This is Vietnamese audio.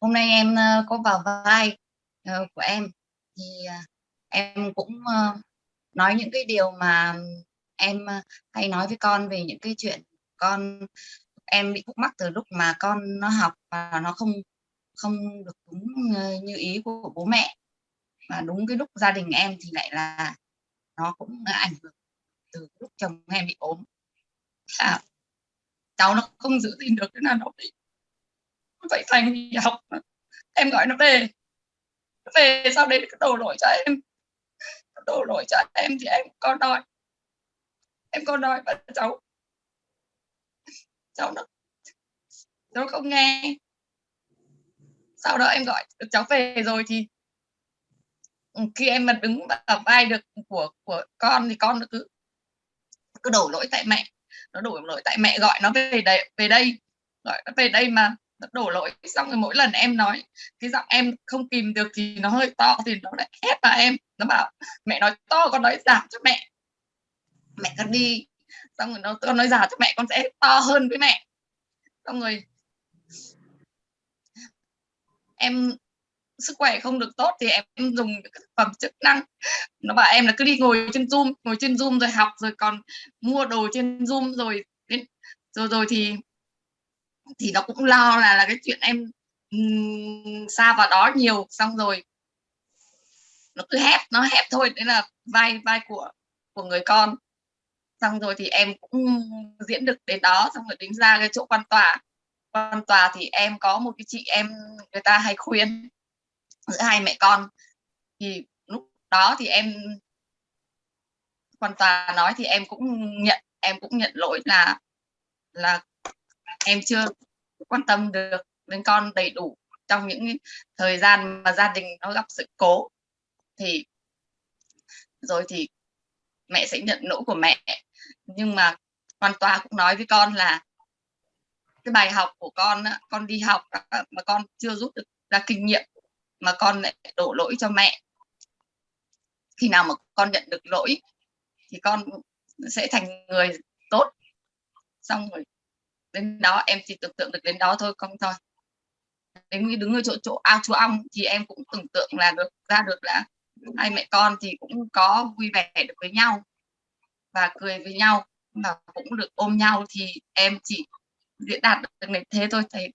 hôm nay em ờ, có vào vai ờ, của em thì ờ, em cũng nói những cái điều mà em hay nói với con về những cái chuyện con em bị khúc mắc từ lúc mà con nó học và nó không không được đúng như ý của bố mẹ. Và đúng cái lúc gia đình em thì lại là nó cũng ảnh hưởng từ lúc chồng em bị ốm. À, cháu nó không giữ gìn được cái là nó bị dạy thành thì học. Em gọi nó về. Nó về, sau đấy nó đổ lỗi cho em. Đổ lỗi cho em thì em có đòi. Em có đòi và cháu cháu nó, cháu không nghe. Sau đó em gọi cháu về rồi thì khi em mà đứng ở vai được của của con thì con nó cứ cứ đổ lỗi tại mẹ. Nó đổ lỗi tại mẹ gọi nó về đây về đây, gọi nó về đây mà đổ lỗi xong rồi mỗi lần em nói, cái giọng em không kìm được thì nó hơi to thì nó lại hét vào em. Nó bảo, mẹ nói to, con nói giảm cho mẹ. Mẹ con đi. Xong rồi nó, con nói giảm cho mẹ, con sẽ to hơn với mẹ. Xong rồi em sức khỏe không được tốt thì em dùng các thực phẩm chức năng. Nó bảo em là cứ đi ngồi trên zoom, ngồi trên zoom rồi học, rồi còn mua đồ trên zoom rồi rồi rồi thì thì nó cũng lo là là cái chuyện em um, xa vào đó nhiều xong rồi nó cứ hép nó hép thôi đấy là vai vai của của người con. Xong rồi thì em cũng diễn được đến đó xong rồi tính ra cái chỗ quan tòa. Quan tòa thì em có một cái chị em người ta hay khuyên giữa hai mẹ con. Thì lúc đó thì em quan tòa nói thì em cũng nhận em cũng nhận lỗi là là em chưa quan tâm được đến con đầy đủ trong những thời gian mà gia đình nó gặp sự cố. Thì, rồi thì mẹ sẽ nhận lỗi của mẹ. Nhưng mà hoàn tòa cũng nói với con là cái bài học của con con đi học mà con chưa rút được ra kinh nghiệm, mà con lại đổ lỗi cho mẹ. Khi nào mà con nhận được lỗi thì con sẽ thành người tốt. Xong rồi đến đó em chỉ tưởng tượng được đến đó thôi, không thôi. Đến khi đứng ở chỗ chỗ à, ao chúa ong thì em cũng tưởng tượng là được, ra được là hai mẹ con thì cũng có vui vẻ được với nhau và cười với nhau và cũng được ôm nhau thì em chỉ diễn đạt được này thế thôi thầy